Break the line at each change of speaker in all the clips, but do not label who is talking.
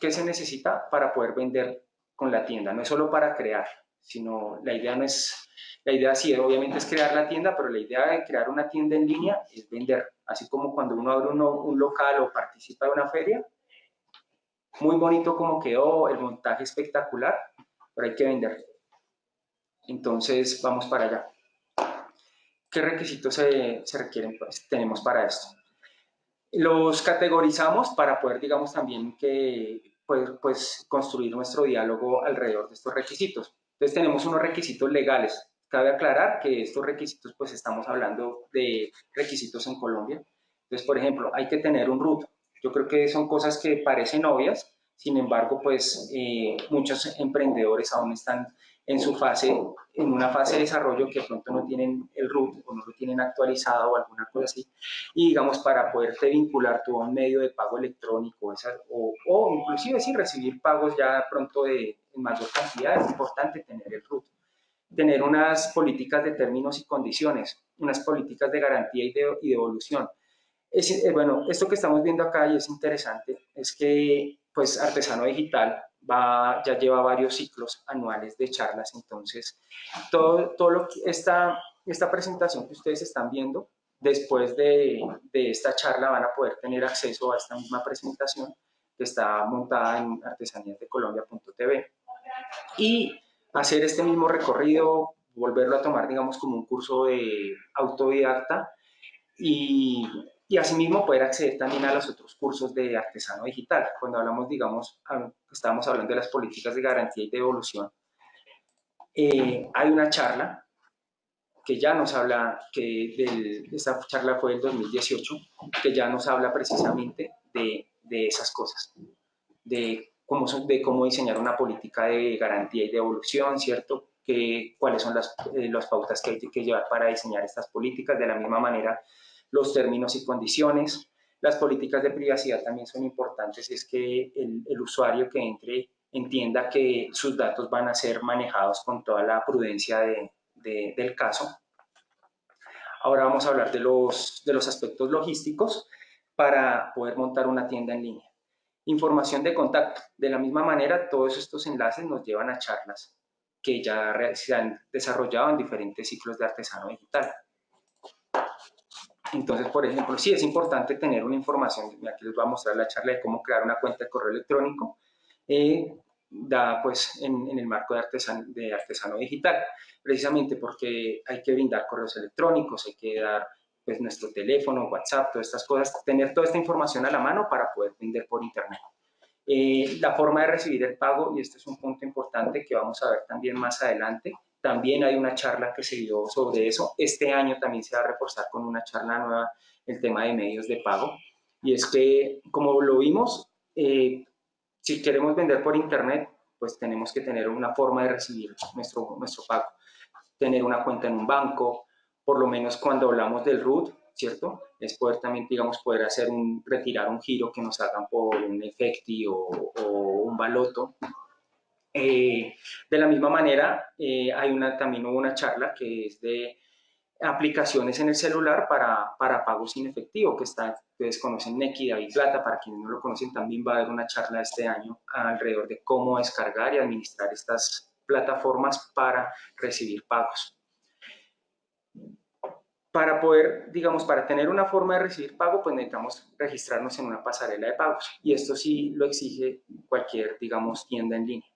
¿Qué se necesita para poder vender con la tienda? No es solo para crear, sino la idea no es, la idea sí, obviamente es crear la tienda, pero la idea de crear una tienda en línea es vender. Así como cuando uno abre un local o participa de una feria, muy bonito como quedó, el montaje espectacular, pero hay que vender. Entonces, vamos para allá. ¿Qué requisitos se, requieren? Pues, tenemos para esto. Los categorizamos para poder, digamos, también que, pues, pues, construir nuestro diálogo alrededor de estos requisitos. Entonces, tenemos unos requisitos legales. Cabe aclarar que estos requisitos, pues, estamos hablando de requisitos en Colombia. Entonces, por ejemplo, hay que tener un root. Yo creo que son cosas que parecen obvias, sin embargo, pues eh, muchos emprendedores aún están en su fase, en una fase de desarrollo que pronto no tienen el root o no lo tienen actualizado o alguna cosa así. Y digamos, para poderte vincular tú a un medio de pago electrónico o, o inclusive si recibir pagos ya pronto de, en mayor cantidad, es importante tener el root. Tener unas políticas de términos y condiciones, unas políticas de garantía y de, y de evolución. Es, eh, bueno, esto que estamos viendo acá y es interesante, es que pues Artesano Digital va, ya lleva varios ciclos anuales de charlas, entonces todo, todo lo que esta, esta presentación que ustedes están viendo, después de, de esta charla van a poder tener acceso a esta misma presentación que está montada en artesaníasdecolombia.tv y hacer este mismo recorrido, volverlo a tomar, digamos, como un curso de autodidacta y y asimismo poder acceder también a los otros cursos de artesano digital. Cuando hablamos, digamos, estamos hablando de las políticas de garantía y de evolución, eh, hay una charla que ya nos habla, que esta charla fue del 2018, que ya nos habla precisamente de, de esas cosas, de cómo, de cómo diseñar una política de garantía y de evolución, ¿cierto? Que, cuáles son las, eh, las pautas que hay que llevar para diseñar estas políticas, de la misma manera los términos y condiciones. Las políticas de privacidad también son importantes, es que el, usuario que entre entienda que sus datos van a ser manejados con toda la prudencia del caso. Ahora vamos a hablar de los, de los aspectos logísticos para poder montar una tienda en línea. Información de contacto. De la misma manera, todos estos enlaces nos llevan a charlas que ya se han desarrollado en diferentes ciclos de artesano digital. Entonces, por ejemplo, sí es importante tener una información, aquí les voy a mostrar la charla de cómo crear una cuenta de correo electrónico, eh, da pues en, el marco de artesano, de artesano digital, precisamente porque hay que brindar correos electrónicos, hay que dar pues nuestro teléfono, WhatsApp, todas estas cosas, tener toda esta información a la mano para poder vender por internet. Eh, la forma de recibir el pago, y este es un punto importante que vamos a ver también más adelante, también hay una charla que se dio sobre eso. Este año también se va a reforzar con una charla nueva el tema de medios de pago. Y es que, como lo vimos, eh, si queremos vender por internet, pues tenemos que tener una forma de recibir nuestro, nuestro pago. Tener una cuenta en un banco, por lo menos cuando hablamos del root, ¿cierto? Es poder también, digamos, poder hacer un, retirar un giro que nos hagan por un efecti o, o un baloto eh, de la misma manera, eh, hay también hubo una charla que es de aplicaciones en el celular para, para pagos sin efectivo, que está, ustedes conocen Neki, David Plata, para quienes no lo conocen también va a haber una charla este año alrededor de cómo descargar y administrar estas plataformas para recibir pagos. Para poder, digamos, para tener una forma de recibir pago, pues necesitamos registrarnos en una pasarela de pagos y esto sí lo exige cualquier, digamos, tienda en línea.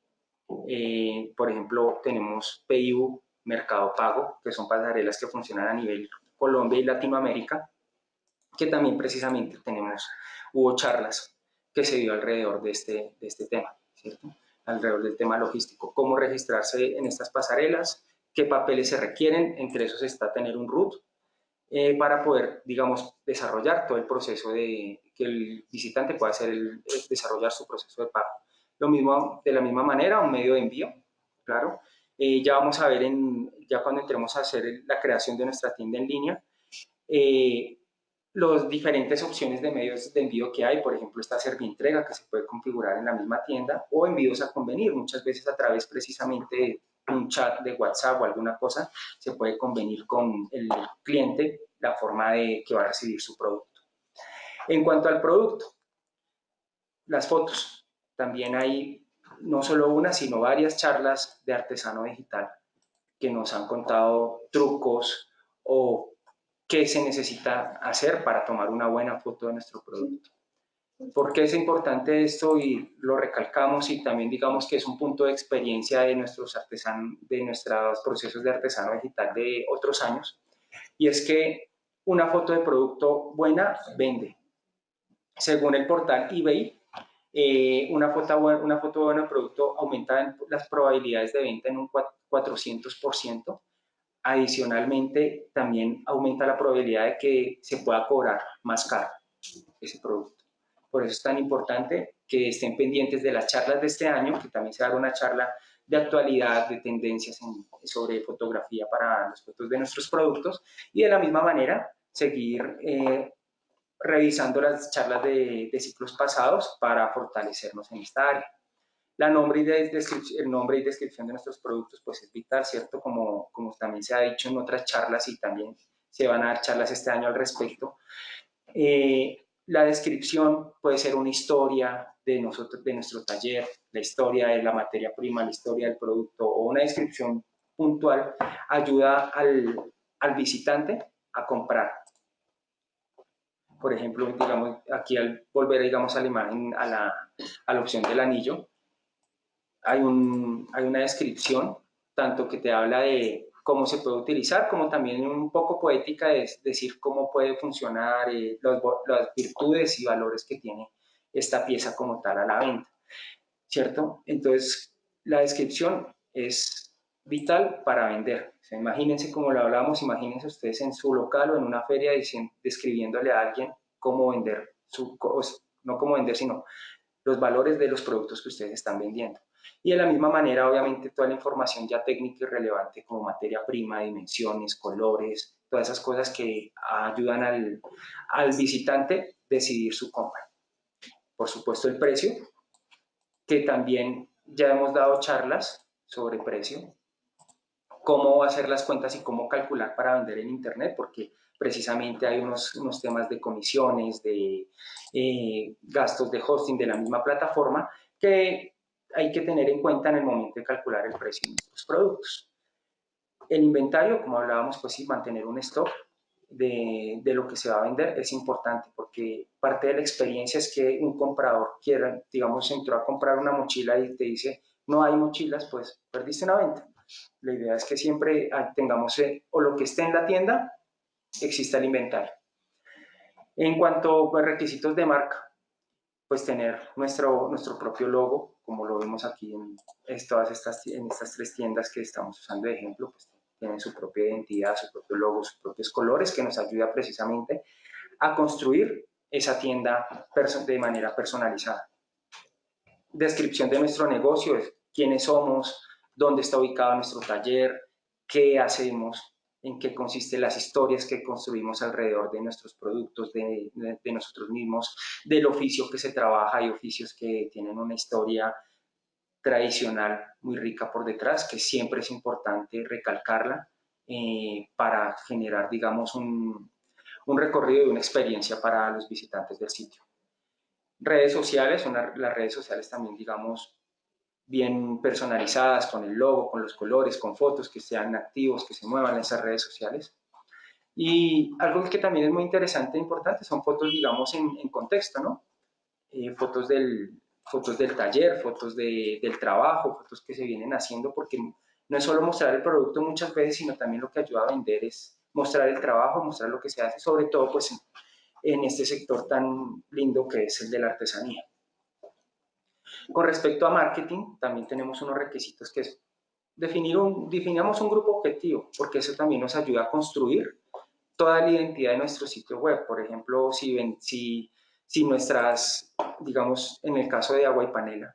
Eh, por ejemplo, tenemos PayU, Mercado Pago, que son pasarelas que funcionan a nivel Colombia y Latinoamérica, que también precisamente tenemos, hubo charlas que se dio alrededor de este, de este tema, ¿cierto? alrededor del tema logístico, cómo registrarse en estas pasarelas, qué papeles se requieren, entre esos está tener un root, eh, para poder, digamos, desarrollar todo el proceso de que el visitante pueda hacer el, desarrollar su proceso de pago. Lo mismo, de la misma manera, un medio de envío, claro. Eh, ya vamos a ver, en, ya cuando entremos a hacer la creación de nuestra tienda en línea, eh, las diferentes opciones de medios de envío que hay, por ejemplo, esta entrega que se puede configurar en la misma tienda o envíos a convenir, muchas veces a través precisamente de un chat de WhatsApp o alguna cosa, se puede convenir con el cliente la forma de que va a recibir su producto. En cuanto al producto, las fotos. También hay no solo una, sino varias charlas de artesano digital que nos han contado trucos o qué se necesita hacer para tomar una buena foto de nuestro producto. ¿Por qué es importante esto? Y lo recalcamos y también digamos que es un punto de experiencia de nuestros artesanos, de nuestros procesos de artesano digital de otros años. Y es que una foto de producto buena vende. Según el portal eBay, eh, una, foto, una foto de producto aumenta las probabilidades de venta en un 400%. Adicionalmente, también aumenta la probabilidad de que se pueda cobrar más caro ese producto. Por eso es tan importante que estén pendientes de las charlas de este año, que también se haga una charla de actualidad, de tendencias sobre fotografía para las fotos de nuestros productos y de la misma manera seguir eh, revisando las charlas de, ciclos pasados para fortalecernos en esta área. La el nombre y descripción de nuestros productos pues es vital, ¿cierto? Como, también se ha dicho en otras charlas y también se van a dar charlas este año al respecto. Eh, la descripción puede ser una historia de, nosotros, de nuestro taller, la historia de la materia prima, la historia del producto o una descripción puntual ayuda al visitante a comprar. Por ejemplo, digamos, aquí al volver digamos, a la imagen, a la, a la opción del anillo, hay, un, hay una descripción, tanto que te habla de cómo se puede utilizar, como también un poco poética es decir cómo puede funcionar, eh, las virtudes y valores que tiene esta pieza como tal a la venta, ¿cierto? Entonces, la descripción es vital para vender. imagínense como lo hablamos, imagínense ustedes en su local o en una feria describiéndole a alguien cómo vender, su, no cómo vender, sino los valores de los productos que ustedes están vendiendo. Y de la misma manera, obviamente, toda la información ya técnica y relevante como materia prima, dimensiones, colores, todas esas cosas que ayudan al, al visitante decidir su compra. Por supuesto, el precio, que también ya hemos dado charlas sobre precio, cómo hacer las cuentas y cómo calcular para vender en Internet, porque precisamente hay unos, unos temas de comisiones, de eh, gastos de hosting de la misma plataforma que hay que tener en cuenta en el momento de calcular el precio de nuestros productos. El inventario, como hablábamos, pues sí, mantener un stock de, de, lo que se va a vender es importante porque parte de la experiencia es que un comprador quiera, digamos, entró a comprar una mochila y te dice, no hay mochilas, pues perdiste una venta. La idea es que siempre tengamos eh, o lo que esté en la tienda, exista el inventario. En cuanto a pues, requisitos de marca, pues tener nuestro, nuestro propio logo, como lo vemos aquí en, todas estas, en estas tres tiendas que estamos usando de ejemplo, pues tienen su propia identidad, su propio logo, sus propios colores, que nos ayuda precisamente a construir esa tienda de manera personalizada. Descripción de nuestro negocio, quiénes somos, dónde está ubicado nuestro taller, qué hacemos, en qué consisten las historias que construimos alrededor de nuestros productos, de, nosotros mismos, del oficio que se trabaja. Hay oficios que tienen una historia tradicional muy rica por detrás, que siempre es importante recalcarla eh, para generar, digamos, un, recorrido y una experiencia para los visitantes del sitio. Redes sociales, las redes sociales también, digamos, bien personalizadas, con el logo, con los colores, con fotos que sean activos, que se muevan en esas redes sociales. Y algo que también es muy interesante e importante son fotos, digamos, en, contexto, ¿no? Eh, fotos, del, fotos del taller, fotos de, del trabajo, fotos que se vienen haciendo, porque no es solo mostrar el producto muchas veces, sino también lo que ayuda a vender es mostrar el trabajo, mostrar lo que se hace, sobre todo pues en, en este sector tan lindo que es el de la artesanía. Con respecto a marketing, también tenemos unos requisitos que es definir un, definamos un grupo objetivo, porque eso también nos ayuda a construir toda la identidad de nuestro sitio web. Por ejemplo, si, ven, si, si nuestras, digamos, en el caso de Agua y Panela,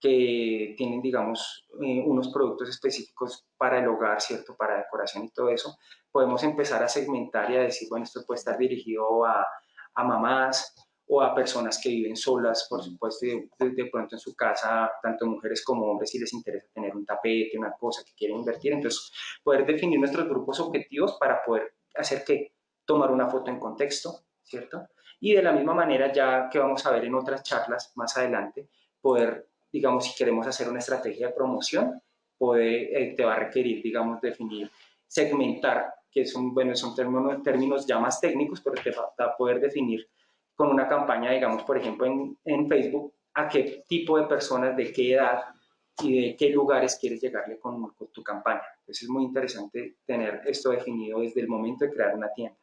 que tienen, digamos, eh, unos productos específicos para el hogar, ¿cierto? Para decoración y todo eso, podemos empezar a segmentar y a decir, bueno, esto puede estar dirigido a, a mamás, o a personas que viven solas, por supuesto, de, pronto en su casa, tanto mujeres como hombres, si les interesa tener un tapete, una cosa que quieren invertir. Entonces, poder definir nuestros grupos objetivos para poder hacer que tomar una foto en contexto, ¿cierto? Y de la misma manera, ya que vamos a ver en otras charlas más adelante, poder, digamos, si queremos hacer una estrategia de promoción, eh, te va a requerir, digamos, definir, segmentar, que son, bueno, son términos, términos ya más técnicos, pero te va a poder definir con una campaña, digamos, por ejemplo, en, en Facebook, a qué tipo de personas, de qué edad y de qué lugares quieres llegarle con, con tu campaña. Entonces es muy interesante tener esto definido desde el momento de crear una tienda.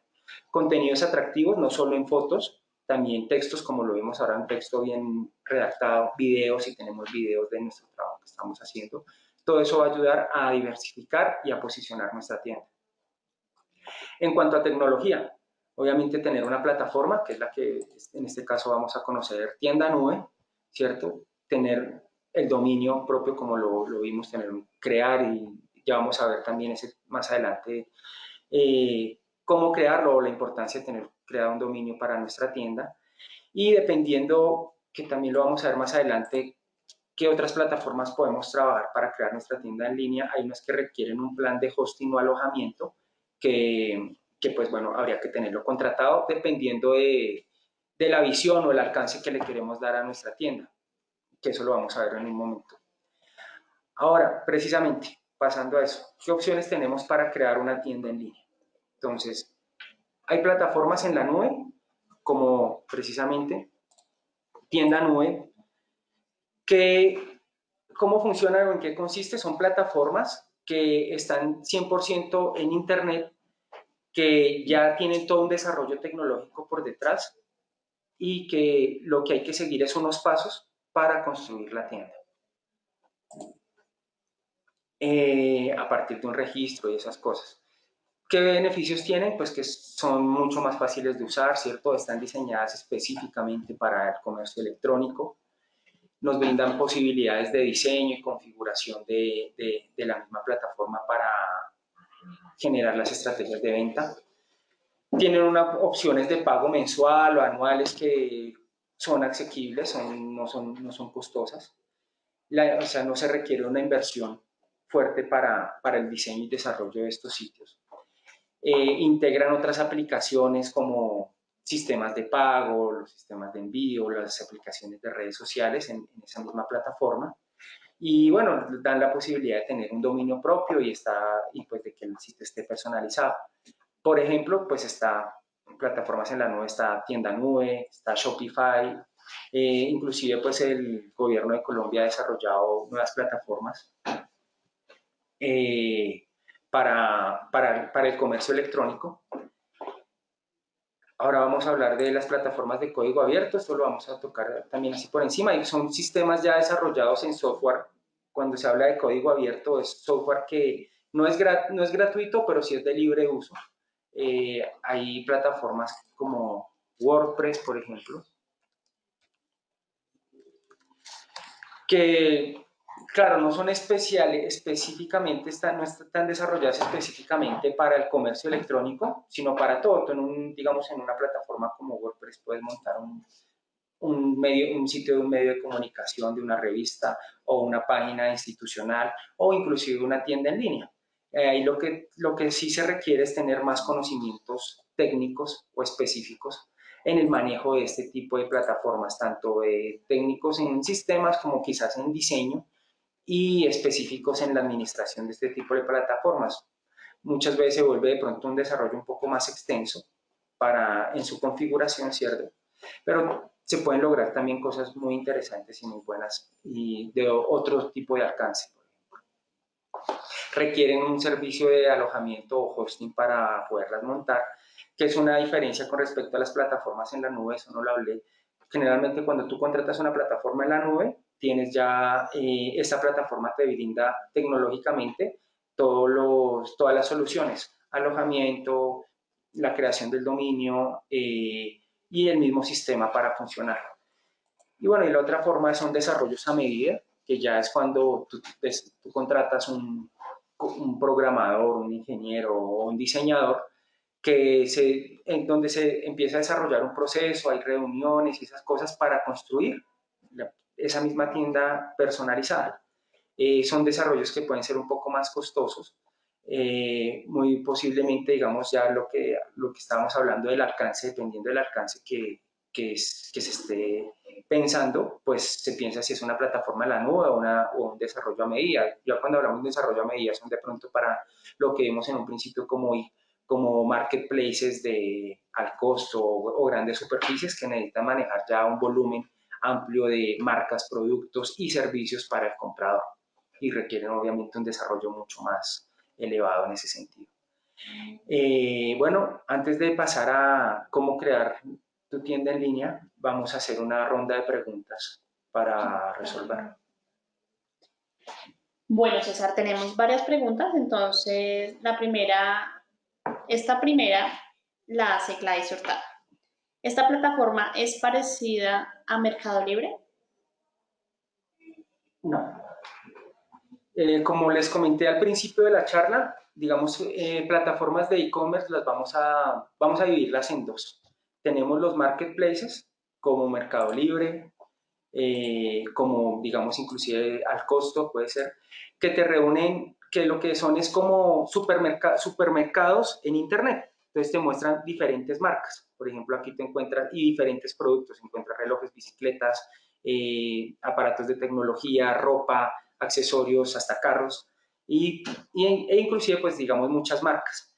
Contenidos atractivos, no solo en fotos, también textos, como lo vemos ahora, un texto bien redactado, videos, si tenemos videos de nuestro trabajo que estamos haciendo. Todo eso va a ayudar a diversificar y a posicionar nuestra tienda. En cuanto a tecnología, obviamente tener una plataforma, que es la que en este caso vamos a conocer, tienda nube, ¿cierto? Tener el dominio propio como lo, lo vimos, tener, crear y ya vamos a ver también ese, más adelante eh, cómo crearlo o la importancia de tener creado un dominio para nuestra tienda. Y dependiendo, que también lo vamos a ver más adelante, qué otras plataformas podemos trabajar para crear nuestra tienda en línea. Hay unas que requieren un plan de hosting o alojamiento que, que pues bueno, habría que tenerlo contratado dependiendo de, de la visión o el alcance que le queremos dar a nuestra tienda, que eso lo vamos a ver en un momento. Ahora, precisamente, pasando a eso, ¿qué opciones tenemos para crear una tienda en línea? Entonces, hay plataformas en la nube, como precisamente tienda nube, que cómo funcionan o en qué consiste, son plataformas que están 100% en Internet, que ya tienen todo un desarrollo tecnológico por detrás y que lo que hay que seguir es unos pasos para construir la tienda. Eh, a partir de un registro y esas cosas. ¿Qué beneficios tienen? Pues que son mucho más fáciles de usar, ¿cierto? Están diseñadas específicamente para el comercio electrónico. Nos brindan posibilidades de diseño y configuración de, de la misma plataforma para generar las estrategias de venta. Tienen unas opciones de pago mensual o anuales que son asequibles, son, no, son, no son costosas. La, o sea, no se requiere una inversión fuerte para, para el diseño y desarrollo de estos sitios. Eh, integran otras aplicaciones como sistemas de pago, los sistemas de envío, las aplicaciones de redes sociales en, en, esa misma plataforma. Y bueno, dan la posibilidad de tener un dominio propio y, está, y pues de que el sitio esté personalizado. Por ejemplo, pues está plataformas en la nube, está Tienda Nube, está Shopify, eh, inclusive pues el gobierno de Colombia ha desarrollado nuevas plataformas eh, para, para, para el comercio electrónico. Ahora vamos a hablar de las plataformas de código abierto, esto lo vamos a tocar también así por encima, y son sistemas ya desarrollados en software. Cuando se habla de código abierto es software que no es, no es gratuito, pero sí es de libre uso. Eh, hay plataformas como WordPress, por ejemplo, que, claro, no son especiales, específicamente, están, no están desarrolladas específicamente para el comercio electrónico, sino para todo. en un, digamos, en una plataforma como WordPress puedes montar un, un, medio, un sitio de un medio de comunicación, de una revista o una página institucional o inclusive una tienda en línea. Eh, ahí lo que, lo que sí se requiere es tener más conocimientos técnicos o específicos en el manejo de este tipo de plataformas, tanto de técnicos en sistemas como quizás en diseño y específicos en la administración de este tipo de plataformas. Muchas veces se vuelve de pronto un desarrollo un poco más extenso para, en su configuración, ¿cierto? Pero se pueden lograr también cosas muy interesantes y muy buenas y de otro tipo de alcance requieren un servicio de alojamiento o hosting para poderlas montar, que es una diferencia con respecto a las plataformas en la nube, eso no lo hablé. Generalmente cuando tú contratas una plataforma en la nube, tienes ya, eh, esta plataforma te brinda tecnológicamente todos los, todas las soluciones, alojamiento, la creación del dominio eh, y el mismo sistema para funcionar. Y bueno, y la otra forma son desarrollos a medida, que ya es cuando tú, tú contratas un, un programador, un ingeniero o un diseñador, que se, en donde se empieza a desarrollar un proceso, hay reuniones y esas cosas para construir esa misma tienda personalizada. Eh, son desarrollos que pueden ser un poco más costosos, eh, muy posiblemente, digamos, ya lo que, lo que estábamos hablando del alcance, dependiendo del alcance que, que, es, que se esté pensando, pues se piensa si es una plataforma en la nube o, una, o un desarrollo a medida. Ya cuando hablamos de desarrollo a medida son de pronto para lo que vimos en un principio como, como marketplaces de al costo o, grandes superficies que necesitan manejar ya un volumen amplio de marcas, productos y servicios para el comprador y requieren obviamente un desarrollo mucho más elevado en ese sentido. Eh, bueno, antes de pasar a cómo crear tu tienda en línea, vamos a hacer una ronda de preguntas para resolver.
Bueno, César, tenemos varias preguntas, entonces la primera, esta primera la hace Gladys Hurtado. ¿Esta plataforma es parecida a Mercado Libre?
No. Eh, como les comenté al principio de la charla, digamos, eh, plataformas de e-commerce las vamos a, vamos a dividirlas en dos tenemos los marketplaces como Mercado Libre, eh, como digamos inclusive al costo puede ser, que te reúnen, que lo que son es como supermercados en internet. Entonces te muestran diferentes marcas. Por ejemplo, aquí te encuentras y diferentes productos. Encuentras relojes, bicicletas, eh, aparatos de tecnología, ropa, accesorios, hasta carros. Y, e inclusive, pues digamos, muchas marcas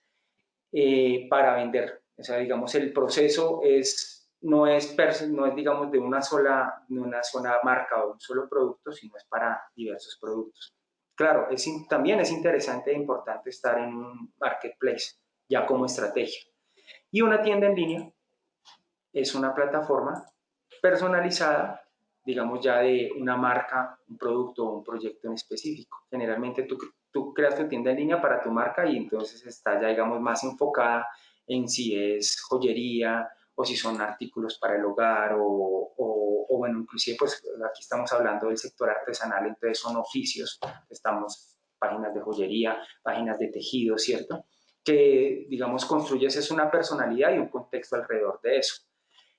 eh, para vender o sea, digamos, el proceso es, no, es, no es, digamos, de una sola, de una sola marca o un solo producto, sino es para diversos productos. Claro, es, también es interesante e importante estar en un marketplace, ya como estrategia. Y una tienda en línea es una plataforma personalizada, digamos ya de una marca, un producto o un proyecto en específico. Generalmente tú, creas tu tienda en línea para tu marca y entonces está ya, digamos, más enfocada en si es joyería o si son artículos para el hogar o, o, bueno, inclusive pues aquí estamos hablando del sector artesanal, entonces son oficios, estamos páginas de joyería, páginas de tejido, ¿cierto? Que digamos construyes es una personalidad y un contexto alrededor de eso.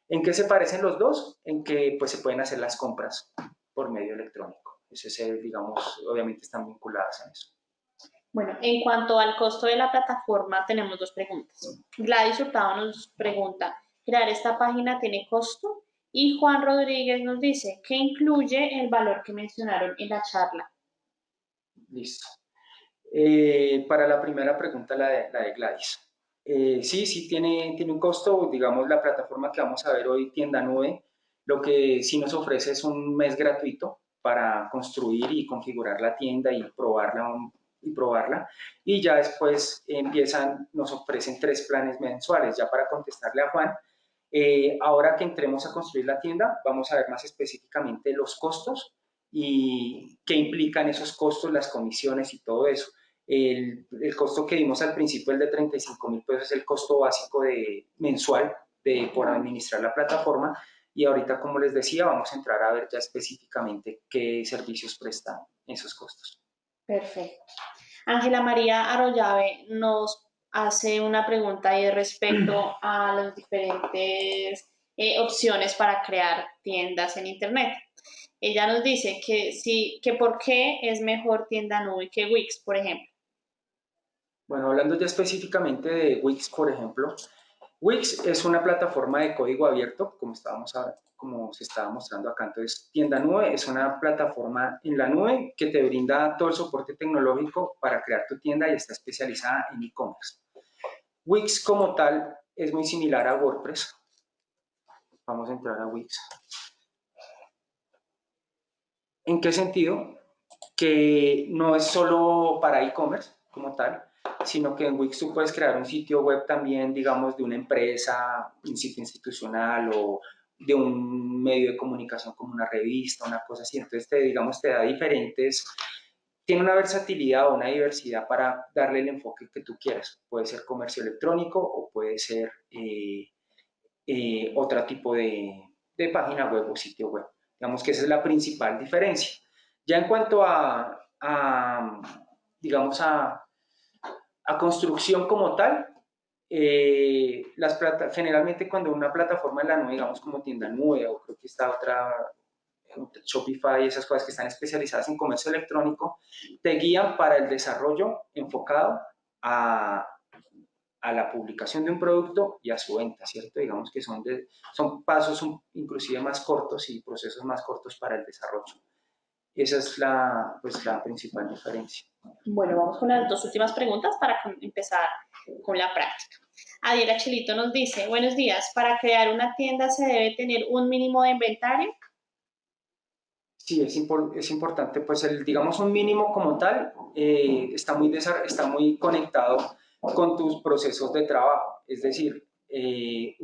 ¿En qué se parecen los dos? En que pues se pueden hacer las compras por medio electrónico. Eso es, digamos, obviamente están vinculadas a eso.
Bueno, en cuanto al costo de la plataforma, tenemos dos preguntas. Gladys Hurtado nos pregunta, ¿crear esta página tiene costo? Y Juan Rodríguez nos dice, ¿qué incluye el valor que mencionaron en la charla?
Listo. Eh, para la primera pregunta, la de, la de Gladys. Eh, sí, sí tiene, tiene un costo, digamos, la plataforma que vamos a ver hoy, Tienda Nube, lo que sí nos ofrece es un mes gratuito para construir y configurar la tienda y probarla y probarla. Y ya después empiezan, nos ofrecen tres planes mensuales. Ya para contestarle a Juan, eh, ahora que entremos a construir la tienda, vamos a ver más específicamente los costos y qué implican esos costos, las comisiones y todo eso. El, el costo que dimos al principio, el de 35 mil pesos, es el costo básico de, mensual de, por administrar la plataforma. Y ahorita, como les decía, vamos a entrar a ver ya específicamente qué servicios prestan esos costos.
Perfecto. Ángela María Arroyave nos hace una pregunta y respecto a las diferentes eh, opciones para crear tiendas en Internet. Ella nos dice que, sí, que por qué es mejor tienda nube que Wix, por ejemplo.
Bueno, hablando ya específicamente de Wix, por ejemplo, Wix es una plataforma de código abierto, como, estábamos como se estaba mostrando acá. Entonces, Tienda Nube es una plataforma en la nube que te brinda todo el soporte tecnológico para crear tu tienda y está especializada en e-commerce. Wix como tal es muy similar a WordPress. Vamos a entrar a Wix. ¿En qué sentido? Que no es solo para e-commerce como tal, sino que en Wix tú puedes crear un sitio web también, digamos, de una empresa, un sitio institucional o de un medio de comunicación como una revista, una cosa así. Entonces, te, digamos, te da diferentes, tiene una versatilidad o una diversidad para darle el enfoque que tú quieras. Puede ser comercio electrónico o puede ser eh, eh, otro tipo de, de página web o sitio web. Digamos que esa es la principal diferencia. Ya en cuanto a, a digamos, a a construcción como tal, eh, las plata generalmente cuando una plataforma en la nube, digamos como tienda nube o creo que está otra, Shopify y esas cosas que están especializadas en comercio electrónico, te guían para el desarrollo enfocado a, a la publicación de un producto y a su venta, ¿cierto? Digamos que son, de, son pasos inclusive más cortos y procesos más cortos para el desarrollo. Esa es la, pues, la principal diferencia.
Bueno, vamos con las dos últimas preguntas para empezar con la práctica. Adiela Chelito nos dice, buenos días, ¿para crear una tienda se debe tener un mínimo de inventario?
Sí, es, es importante, pues el, digamos un mínimo como tal eh, está, muy está muy conectado con tus procesos de trabajo. Es decir, eh,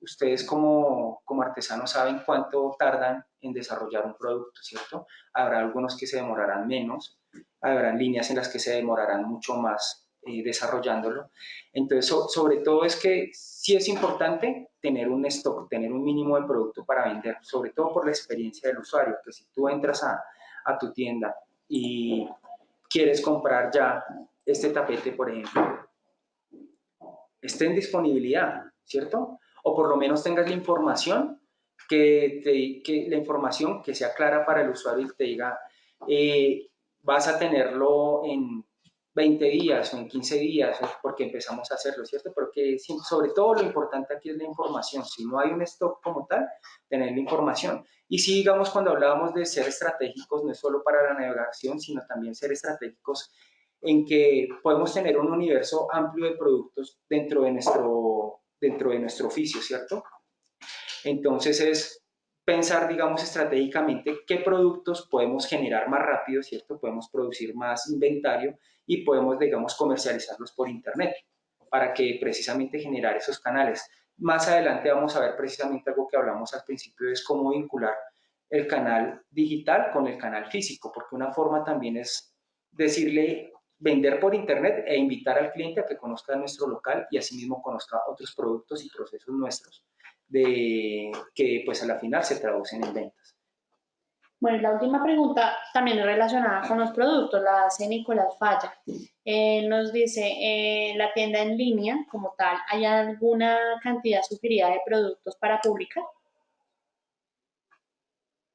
ustedes como, como artesanos saben cuánto tardan en desarrollar un producto, ¿cierto? Habrá algunos que se demorarán menos, habrá líneas en las que se demorarán mucho más eh, desarrollándolo. Entonces, sobre todo es que sí es importante tener un stock, tener un mínimo de producto para vender, sobre todo por la experiencia del usuario, que si tú entras a, a tu tienda y quieres comprar ya este tapete, por ejemplo, esté en disponibilidad, ¿cierto? O por lo menos tengas la información que, te, que la información que sea clara para el usuario y te diga, eh, vas a tenerlo en 20 días o en 15 días, porque empezamos a hacerlo, ¿cierto? Porque sobre todo lo importante aquí es la información. Si no hay un stock como tal, tener la información. Y si, digamos, cuando hablábamos de ser estratégicos, no es solo para la navegación, sino también ser estratégicos en que podemos tener un universo amplio de productos dentro de nuestro, dentro de nuestro oficio, ¿cierto? Entonces es pensar, digamos, estratégicamente qué productos podemos generar más rápido, ¿cierto? Podemos producir más inventario y podemos, digamos, comercializarlos por Internet para que precisamente generar esos canales. Más adelante vamos a ver precisamente algo que hablamos al principio, es cómo vincular el canal digital con el canal físico, porque una forma también es decirle vender por internet e invitar al cliente a que conozca nuestro local y asimismo conozca otros productos y procesos nuestros de, que pues a la final se traducen en ventas.
Bueno, la última pregunta también es relacionada con los productos, la hace Nicolás Falla. nos dice, eh, la tienda en línea como tal, ¿hay alguna cantidad sugerida de productos para publicar?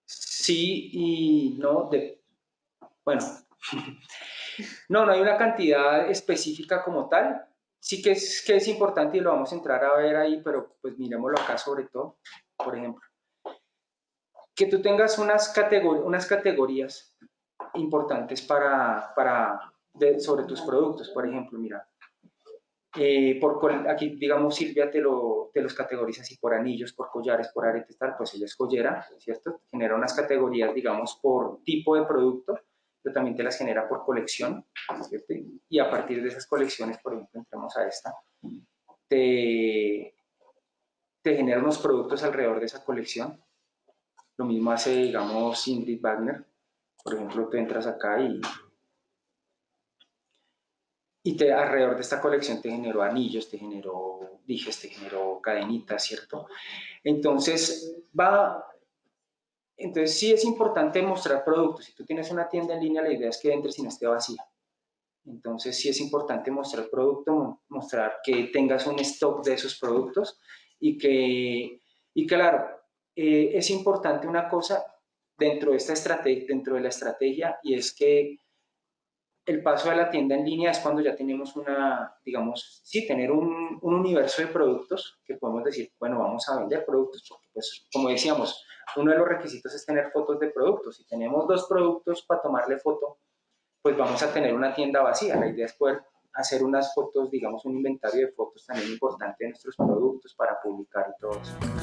Sí y no, de, bueno, no, no hay una cantidad específica como tal. Sí que es, que es importante y lo vamos a entrar a ver ahí, pero pues miremoslo acá sobre todo, por ejemplo. Que tú tengas unas, unas categorías importantes para, para sobre tus productos, por ejemplo, mira, eh, por, aquí, digamos, Silvia te, lo, te los categoriza así por anillos, por collares, por aretes, tal, pues ella es collera, ¿cierto? Genera unas categorías, digamos, por tipo de producto pero también te las genera por colección, ¿cierto? Y a partir de esas colecciones, por ejemplo, entramos a esta, te, te genera unos productos alrededor de esa colección. Lo mismo hace, digamos, Ingrid Wagner. Por ejemplo, tú entras acá y, y te, alrededor de esta colección te generó anillos, te generó dijes, te generó cadenitas, ¿cierto? Entonces, va, entonces sí es importante mostrar productos. Si tú tienes una tienda en línea, la idea es que entres y no esté vacía. Entonces sí es importante mostrar producto, mostrar que tengas un stock de esos productos y que, y claro, eh, es importante una cosa dentro de, esta estrategia, dentro de la estrategia y es que el paso de la tienda en línea es cuando ya tenemos una, digamos, sí, tener un, un universo de productos que podemos decir, bueno, vamos a vender productos, porque pues, como decíamos, uno de los requisitos es tener fotos de productos. Si tenemos dos productos para tomarle foto, pues vamos a tener una tienda vacía. La idea es poder hacer unas fotos, digamos, un inventario de fotos también importante de nuestros productos para publicar y todo eso.